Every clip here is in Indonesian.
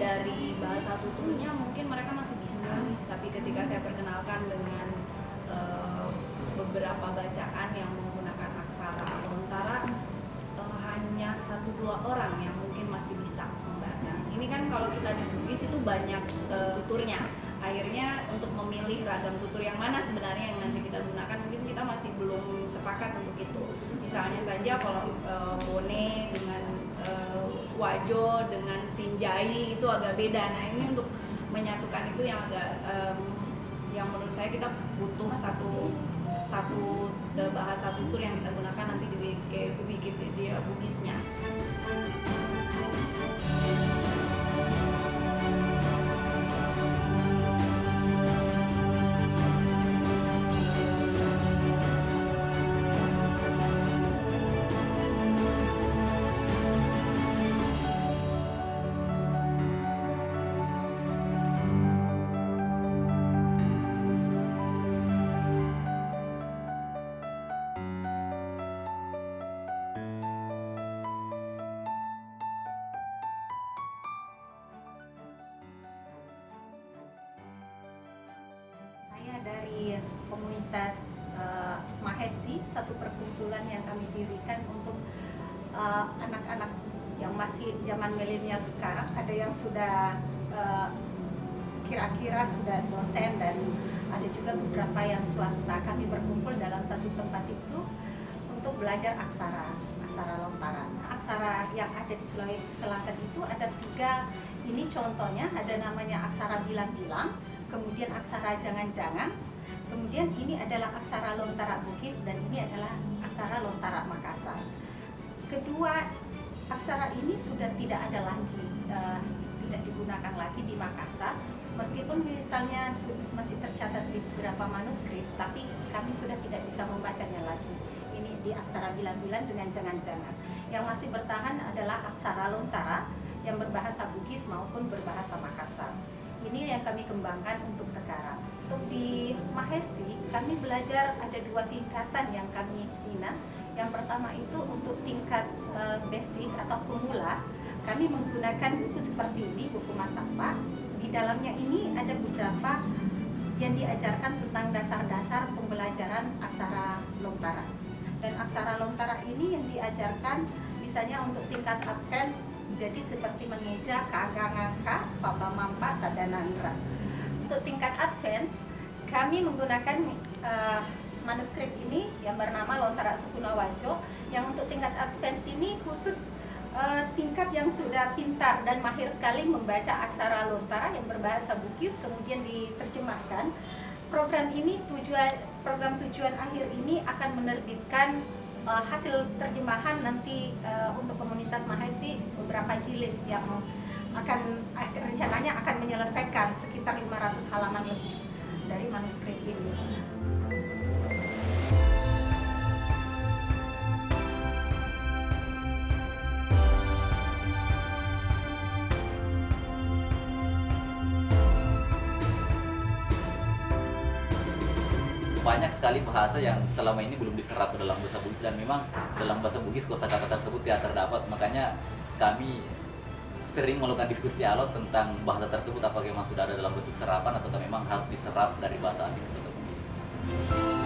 dari bahasa tuturnya mungkin mereka masih bisa. Tapi ketika saya perkenalkan dengan eh, beberapa bacaan yang menggunakan aksara lontara eh, hanya satu dua orang yang mungkin masih bisa membaca. Ini kan kalau kita di Bugis itu banyak eh, tuturnya. Akhirnya untuk memilih ragam tutur yang mana sebenarnya yang nanti kita gunakan mungkin kita masih belum sepakat untuk itu. Misalnya saja kalau eh, bone dengan eh, wajo dengan sinjai itu agak beda nah ini untuk menyatukan itu yang agak em, yang menurut saya kita butuh satu satu eh, bahasa tutur yang kita gunakan nanti di Wiki- Wikipedia Bugisnya. Satu perkumpulan yang kami dirikan untuk eh, anak-anak yang masih zaman milenial sekarang. Ada yang sudah eh, kira-kira sudah dosen dan ada juga beberapa yang swasta. Kami berkumpul dalam satu tempat itu untuk belajar aksara, aksara lontara. Nah, aksara yang ada di Sulawesi Selatan itu ada tiga. Ini contohnya ada namanya aksara bilang-bilang, kemudian aksara jangan-jangan, kemudian ini adalah aksara lontara Bugis dan ini adalah aksara lontara Makassar. Kedua aksara ini sudah tidak ada lagi, eh, tidak digunakan lagi di Makassar. Meskipun misalnya masih tercatat di beberapa manuskrip, tapi kami sudah tidak bisa membacanya lagi. Ini di aksara bilang-bilang dengan jangan-jangan. Yang masih bertahan adalah aksara lontara yang berbahasa Bugis maupun berbahasa Makassar. Ini yang kami kembangkan untuk sekarang. Untuk di Mahesti, kami belajar ada dua tingkatan yang kami bina. Yang pertama itu untuk tingkat eh, basic atau pemula, kami menggunakan buku seperti ini, buku Matapa. Di dalamnya ini ada beberapa yang diajarkan tentang dasar-dasar pembelajaran aksara lontara. Dan aksara lontara ini yang diajarkan misalnya untuk tingkat advance jadi seperti mengeja kaga ngangka papa mampa tadanandra untuk tingkat advance kami menggunakan eh, manuskrip ini yang bernama Lontara Sukuna Wajo yang untuk tingkat advance ini khusus eh, tingkat yang sudah pintar dan mahir sekali membaca aksara lontara yang berbahasa Bugis kemudian diterjemahkan. Program ini tujuan program tujuan akhir ini akan menerbitkan uh, hasil terjemahan nanti uh, untuk komunitas Mahesti beberapa jilid yang akan eh, rencananya akan menyelesaikan sekitar 500 halaman lebih dari manuskrip ini. Banyak sekali bahasa yang selama ini belum diserap ke dalam bahasa Bugis. Dan memang dalam bahasa Bugis kosakata tersebut tidak terdapat. Makanya kami sering melakukan diskusi alot tentang bahasa tersebut. Apakah memang sudah ada dalam bentuk serapan atau memang harus diserap dari bahasa asing bahasa Bugis.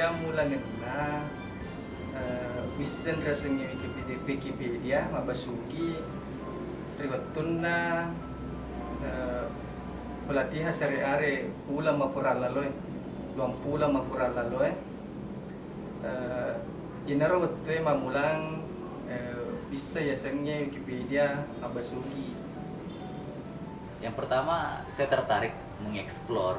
Ia mulanya na uh, wisen rasanya Wikipedia Wikipedia mabasugi riwatuna uh, pelatihan sehari-hari pula mapura laloy luang pula mapura laloy uh, inaro waktu mamulang uh, bisa ya sengnya Wikipedia mabasugi Yang pertama saya tertarik mengeksplor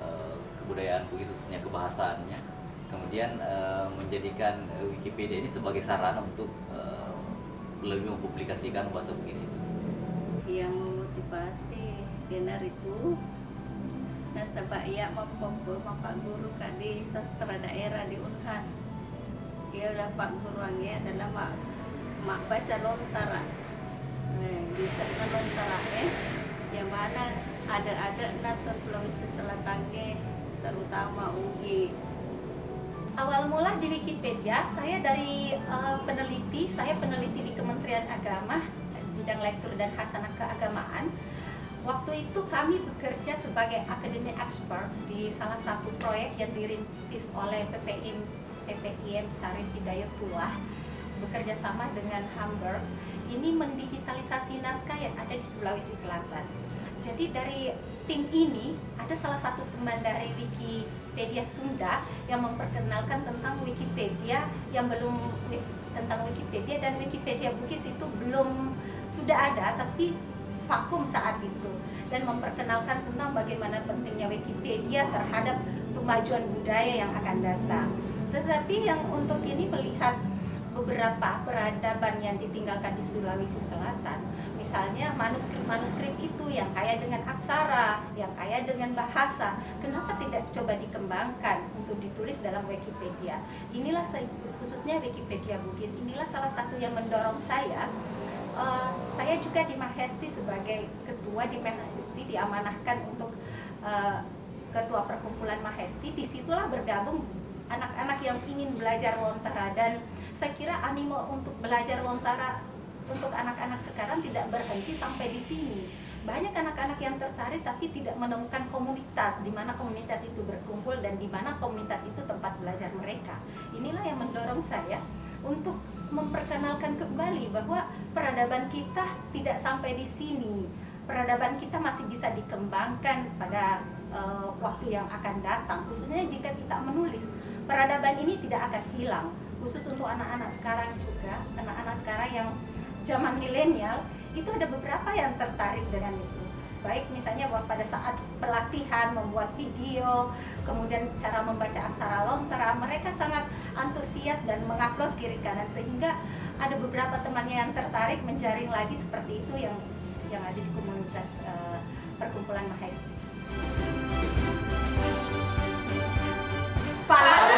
eh, kebudayaan khususnya kebahasaannya. Kemudian eh, menjadikan eh, Wikipedia ini sebagai sarana untuk eh, lebih mempublikasikan bahasa Bugis itu. yang memotivasi Dinar itu. Nasabah ia mampu Pak Guru kadi sastra daerah di Unhas. Ia udah Pak Guruannya adalah mak, mak baca lontara. Eh, di sana lontara eh yang mana atau Sulawesi Selatan terutama UI Awal mula di Wikipedia, saya dari eh, peneliti, saya peneliti di Kementerian Agama, bidang lektur dan hasanah keagamaan. Waktu itu kami bekerja sebagai academic expert di salah satu proyek yang dirintis oleh PPIM, PPIM Syarif Hidayatullah bekerja sama dengan Hamburg. Ini mendigitalisasi naskah yang ada di Sulawesi Selatan. Jadi dari tim ini ada salah satu teman dari Wikipedia Sunda yang memperkenalkan tentang Wikipedia yang belum tentang Wikipedia dan Wikipedia Bugis itu belum sudah ada tapi vakum saat itu dan memperkenalkan tentang bagaimana pentingnya Wikipedia terhadap pemajuan budaya yang akan datang. Tetapi yang untuk ini melihat beberapa peradaban yang ditinggalkan di Sulawesi Selatan misalnya manuskrip-manuskrip itu yang kaya dengan aksara, yang kaya dengan bahasa, kenapa tidak coba dikembangkan untuk ditulis dalam Wikipedia? Inilah khususnya Wikipedia Bugis, inilah salah satu yang mendorong saya. Uh, saya juga di Mahesti sebagai ketua di Mahesti diamanahkan untuk uh, ketua perkumpulan Mahesti, di situlah bergabung anak-anak yang ingin belajar lontara dan saya kira animo untuk belajar lontara untuk anak-anak sekarang tidak berhenti sampai di sini. Banyak anak-anak yang tertarik tapi tidak menemukan komunitas di mana komunitas itu berkumpul dan di mana komunitas itu tempat belajar mereka. Inilah yang mendorong saya untuk memperkenalkan kembali bahwa peradaban kita tidak sampai di sini. Peradaban kita masih bisa dikembangkan pada uh, waktu yang akan datang, khususnya jika kita menulis. Peradaban ini tidak akan hilang, khusus untuk anak-anak sekarang juga, anak-anak sekarang yang zaman milenial itu ada beberapa yang tertarik dengan itu. Baik misalnya pada saat pelatihan membuat video kemudian cara membaca aksara lontara mereka sangat antusias dan mengupload kiri kanan. Sehingga ada beberapa temannya yang tertarik menjaring lagi seperti itu yang yang ada di komunitas uh, perkumpulan Mahesti. Pala